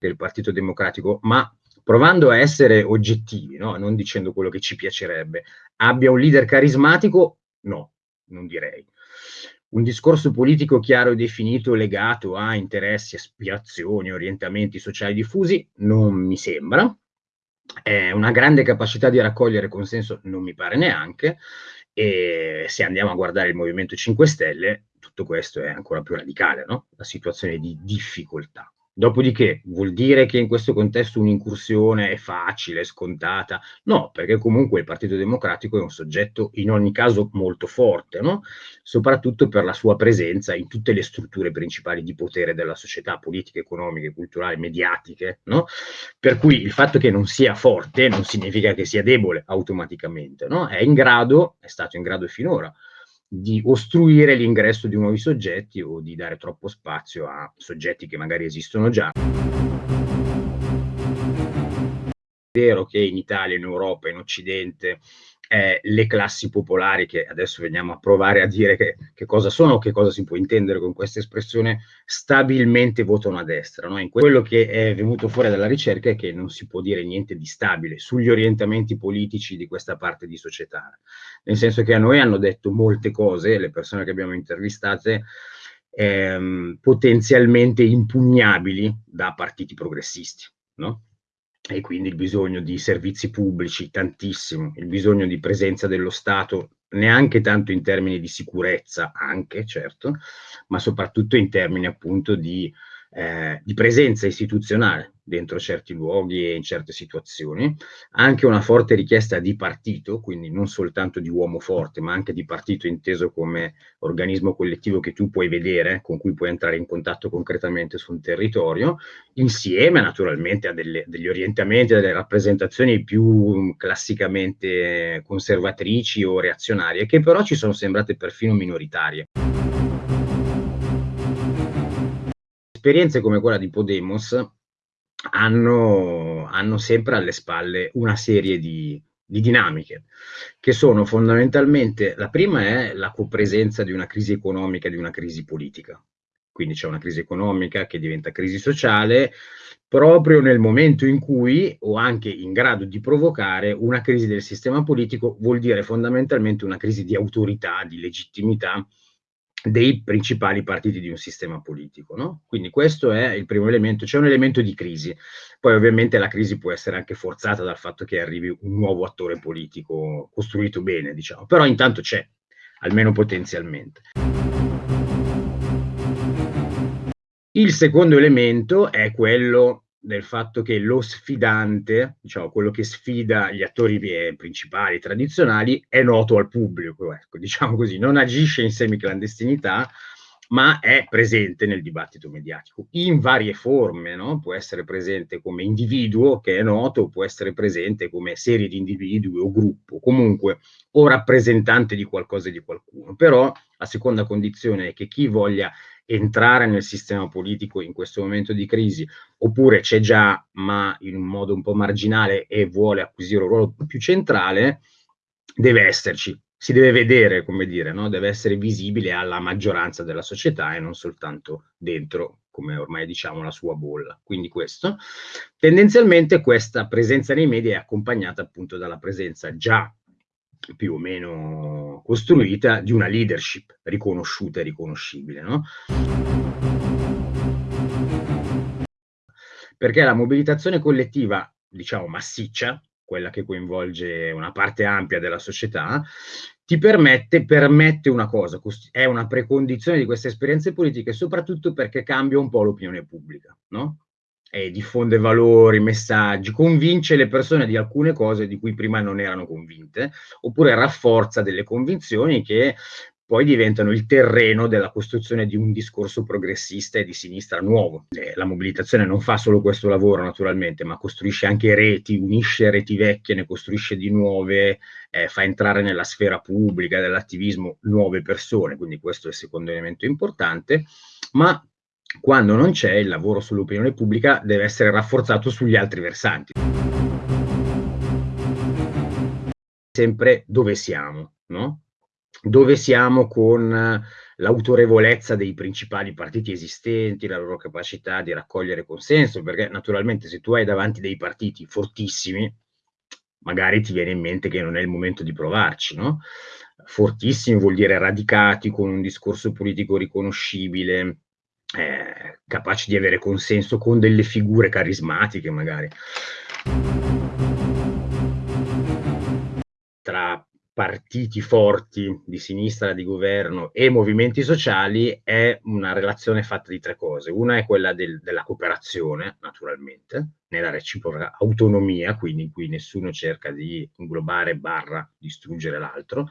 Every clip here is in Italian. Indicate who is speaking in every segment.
Speaker 1: del Partito Democratico, ma provando a essere oggettivi, no? non dicendo quello che ci piacerebbe, abbia un leader carismatico? No, non direi. Un discorso politico chiaro e definito legato a interessi, aspirazioni, orientamenti sociali diffusi? Non mi sembra. Eh, una grande capacità di raccogliere consenso non mi pare neanche. E se andiamo a guardare il Movimento 5 Stelle, tutto questo è ancora più radicale, no? la situazione di difficoltà. Dopodiché vuol dire che in questo contesto un'incursione è facile, scontata? No, perché comunque il Partito Democratico è un soggetto in ogni caso molto forte, no? soprattutto per la sua presenza in tutte le strutture principali di potere della società, politiche, economiche, culturali, mediatiche. No? Per cui il fatto che non sia forte non significa che sia debole automaticamente, no? è in grado, è stato in grado finora, di ostruire l'ingresso di nuovi soggetti o di dare troppo spazio a soggetti che magari esistono già. È vero che in Italia, in Europa, in Occidente eh, le classi popolari, che adesso veniamo a provare a dire che, che, cosa sono, che cosa si può intendere con questa espressione, stabilmente votano a destra. No? Quello che è venuto fuori dalla ricerca è che non si può dire niente di stabile sugli orientamenti politici di questa parte di società, nel senso che a noi hanno detto molte cose, le persone che abbiamo intervistate, ehm, potenzialmente impugnabili da partiti progressisti. No? E quindi il bisogno di servizi pubblici tantissimo, il bisogno di presenza dello Stato neanche tanto in termini di sicurezza, anche certo, ma soprattutto in termini appunto di eh, di presenza istituzionale dentro certi luoghi e in certe situazioni, anche una forte richiesta di partito, quindi non soltanto di uomo forte, ma anche di partito inteso come organismo collettivo che tu puoi vedere, con cui puoi entrare in contatto concretamente su un territorio, insieme naturalmente a delle, degli orientamenti, a delle rappresentazioni più classicamente conservatrici o reazionarie, che però ci sono sembrate perfino minoritarie. Esperienze come quella di Podemos hanno, hanno sempre alle spalle una serie di, di dinamiche, che sono fondamentalmente, la prima è la copresenza di una crisi economica e di una crisi politica. Quindi c'è una crisi economica che diventa crisi sociale proprio nel momento in cui, o anche in grado di provocare, una crisi del sistema politico vuol dire fondamentalmente una crisi di autorità, di legittimità dei principali partiti di un sistema politico. No? Quindi questo è il primo elemento, c'è un elemento di crisi. Poi ovviamente la crisi può essere anche forzata dal fatto che arrivi un nuovo attore politico costruito bene, diciamo, però intanto c'è, almeno potenzialmente. Il secondo elemento è quello del fatto che lo sfidante, diciamo quello che sfida gli attori principali tradizionali, è noto al pubblico, ecco, diciamo così, non agisce in semiclandestinità, ma è presente nel dibattito mediatico in varie forme, no? può essere presente come individuo che è noto, può essere presente come serie di individui o gruppo, comunque o rappresentante di qualcosa e di qualcuno, però la seconda condizione è che chi voglia entrare nel sistema politico in questo momento di crisi, oppure c'è già ma in un modo un po' marginale e vuole acquisire un ruolo più centrale, deve esserci, si deve vedere, come dire, no? deve essere visibile alla maggioranza della società e non soltanto dentro, come ormai diciamo, la sua bolla. Quindi questo. Tendenzialmente questa presenza nei media è accompagnata appunto dalla presenza già più o meno costruita di una leadership riconosciuta e riconoscibile. No? Perché la mobilitazione collettiva, diciamo massiccia, quella che coinvolge una parte ampia della società, ti permette, permette una cosa, è una precondizione di queste esperienze politiche, soprattutto perché cambia un po' l'opinione pubblica, no? e diffonde valori, messaggi, convince le persone di alcune cose di cui prima non erano convinte, oppure rafforza delle convinzioni che poi diventano il terreno della costruzione di un discorso progressista e di sinistra nuovo. Eh, la mobilitazione non fa solo questo lavoro naturalmente, ma costruisce anche reti, unisce reti vecchie, ne costruisce di nuove, eh, fa entrare nella sfera pubblica dell'attivismo nuove persone, quindi questo è il secondo elemento importante, ma quando non c'è, il lavoro sull'opinione pubblica deve essere rafforzato sugli altri versanti. Sempre dove siamo, no? Dove siamo con l'autorevolezza dei principali partiti esistenti, la loro capacità di raccogliere consenso, perché naturalmente se tu hai davanti dei partiti fortissimi, magari ti viene in mente che non è il momento di provarci, no? Fortissimi vuol dire radicati, con un discorso politico riconoscibile, eh, capaci di avere consenso con delle figure carismatiche magari. Tra partiti forti di sinistra, di governo e movimenti sociali è una relazione fatta di tre cose. Una è quella del, della cooperazione, naturalmente, nella reciproca autonomia, quindi in cui nessuno cerca di inglobare barra distruggere l'altro.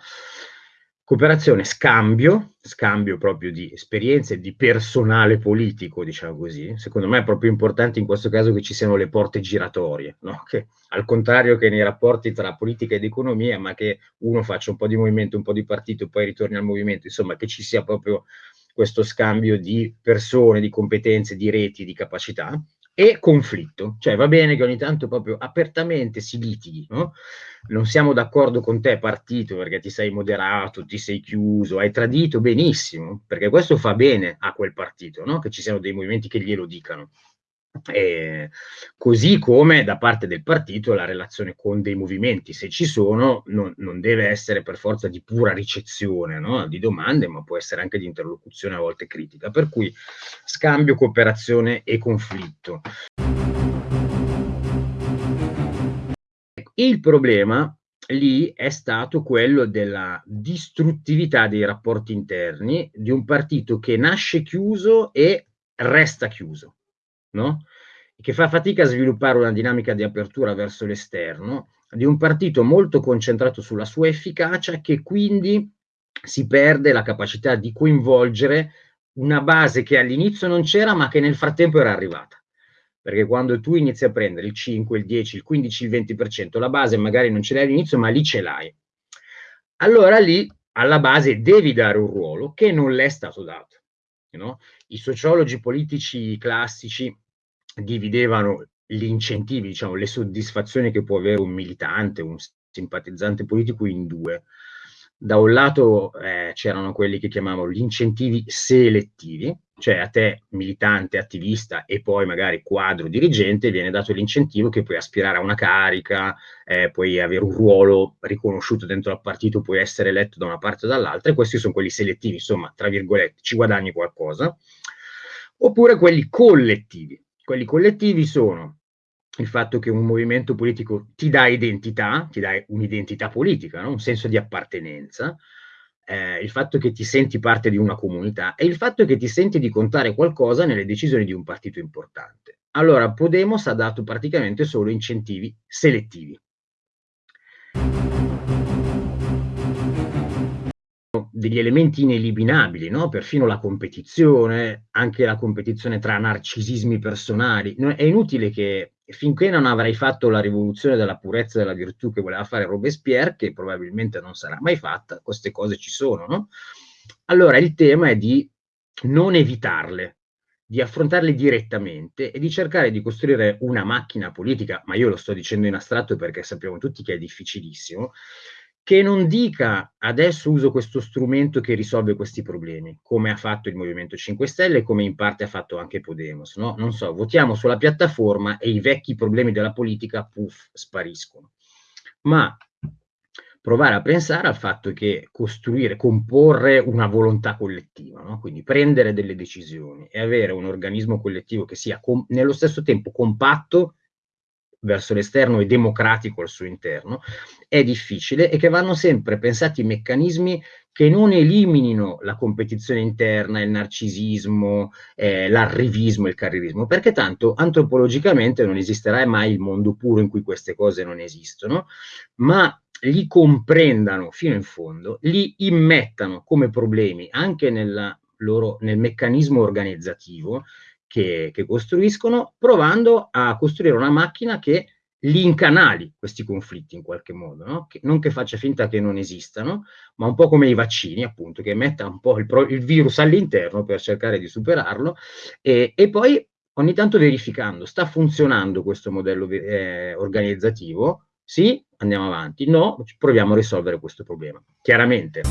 Speaker 1: Cooperazione, scambio, scambio proprio di esperienze, di personale politico, diciamo così. Secondo me è proprio importante in questo caso che ci siano le porte giratorie, no? che, al contrario che nei rapporti tra politica ed economia, ma che uno faccia un po' di movimento, un po' di partito poi ritorni al movimento, insomma che ci sia proprio questo scambio di persone, di competenze, di reti, di capacità e conflitto, cioè va bene che ogni tanto proprio apertamente si litighi, no? non siamo d'accordo con te partito perché ti sei moderato, ti sei chiuso, hai tradito, benissimo, perché questo fa bene a quel partito, no? che ci siano dei movimenti che glielo dicano. E così come da parte del partito la relazione con dei movimenti, se ci sono, non, non deve essere per forza di pura ricezione no? di domande, ma può essere anche di interlocuzione a volte critica. Per cui scambio, cooperazione e conflitto. Il problema lì è stato quello della distruttività dei rapporti interni di un partito che nasce chiuso e resta chiuso no? che fa fatica a sviluppare una dinamica di apertura verso l'esterno, di un partito molto concentrato sulla sua efficacia che quindi si perde la capacità di coinvolgere una base che all'inizio non c'era ma che nel frattempo era arrivata. Perché quando tu inizi a prendere il 5, il 10, il 15, il 20%, la base magari non ce l'hai all'inizio ma lì ce l'hai. Allora lì alla base devi dare un ruolo che non le è stato dato. No? I sociologi politici classici dividevano gli incentivi, diciamo, le soddisfazioni che può avere un militante, un simpatizzante politico in due. Da un lato eh, c'erano quelli che chiamavano gli incentivi selettivi, cioè a te militante, attivista e poi magari quadro dirigente viene dato l'incentivo che puoi aspirare a una carica, eh, puoi avere un ruolo riconosciuto dentro al partito, puoi essere eletto da una parte o dall'altra e questi sono quelli selettivi, insomma, tra virgolette, ci guadagni qualcosa. Oppure quelli collettivi, quelli collettivi sono il fatto che un movimento politico ti dà identità, ti dà un'identità politica, no? un senso di appartenenza, eh, il fatto che ti senti parte di una comunità e il fatto che ti senti di contare qualcosa nelle decisioni di un partito importante. Allora, Podemos ha dato praticamente solo incentivi selettivi degli elementi ineliminabili, no? perfino la competizione, anche la competizione tra narcisismi personali. È inutile che finché non avrai fatto la rivoluzione della purezza e della virtù che voleva fare Robespierre, che probabilmente non sarà mai fatta, queste cose ci sono. No? Allora il tema è di non evitarle, di affrontarle direttamente e di cercare di costruire una macchina politica, ma io lo sto dicendo in astratto perché sappiamo tutti che è difficilissimo, che non dica adesso uso questo strumento che risolve questi problemi, come ha fatto il Movimento 5 Stelle e come in parte ha fatto anche Podemos. No? Non so, votiamo sulla piattaforma e i vecchi problemi della politica, puff, spariscono. Ma provare a pensare al fatto che costruire, comporre una volontà collettiva, no? quindi prendere delle decisioni e avere un organismo collettivo che sia nello stesso tempo compatto verso l'esterno e democratico al suo interno, è difficile e che vanno sempre pensati meccanismi che non eliminino la competizione interna, il narcisismo, eh, l'arrivismo, il carrierismo, perché tanto antropologicamente non esisterà mai il mondo puro in cui queste cose non esistono, ma li comprendano fino in fondo, li immettano come problemi anche loro, nel meccanismo organizzativo che, che costruiscono, provando a costruire una macchina che li incanali questi conflitti in qualche modo, no? che, non che faccia finta che non esistano, ma un po' come i vaccini, appunto, che metta un po' il, il virus all'interno per cercare di superarlo e, e, poi ogni tanto verificando, sta funzionando questo modello eh, organizzativo? Sì, andiamo avanti, no, proviamo a risolvere questo problema. Chiaramente